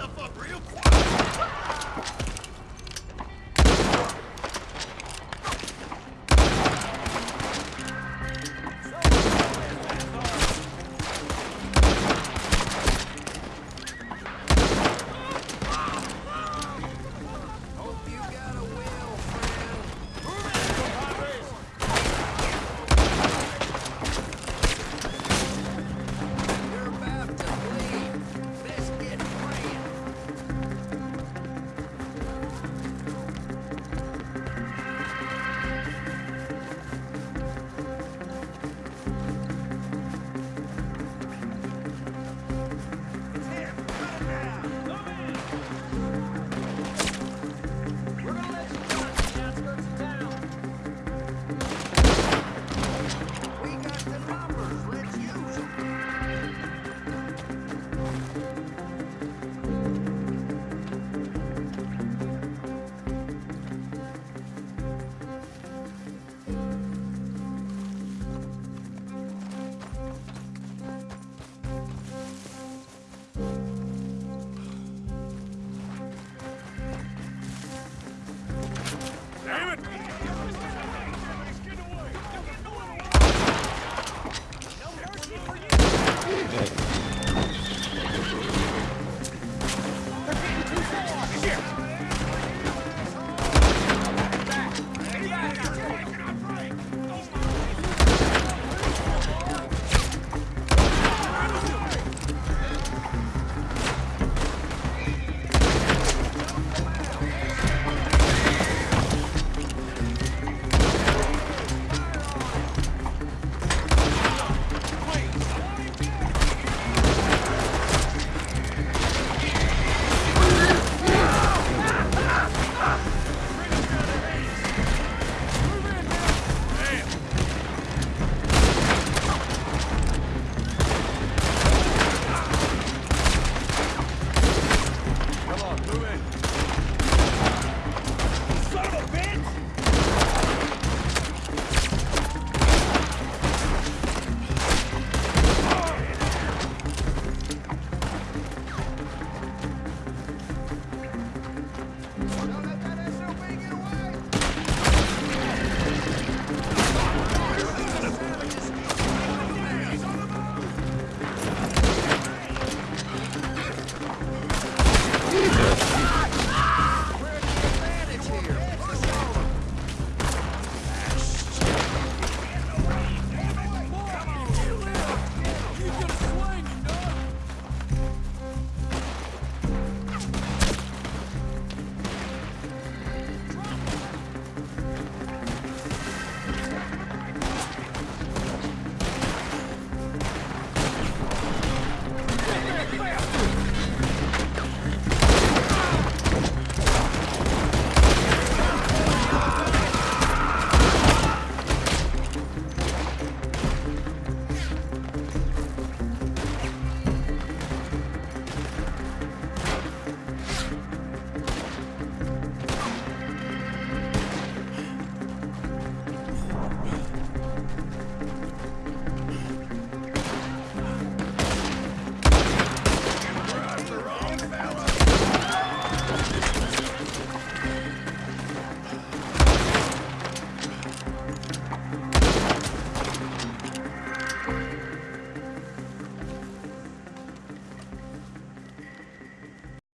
the F up real quick. Yeah.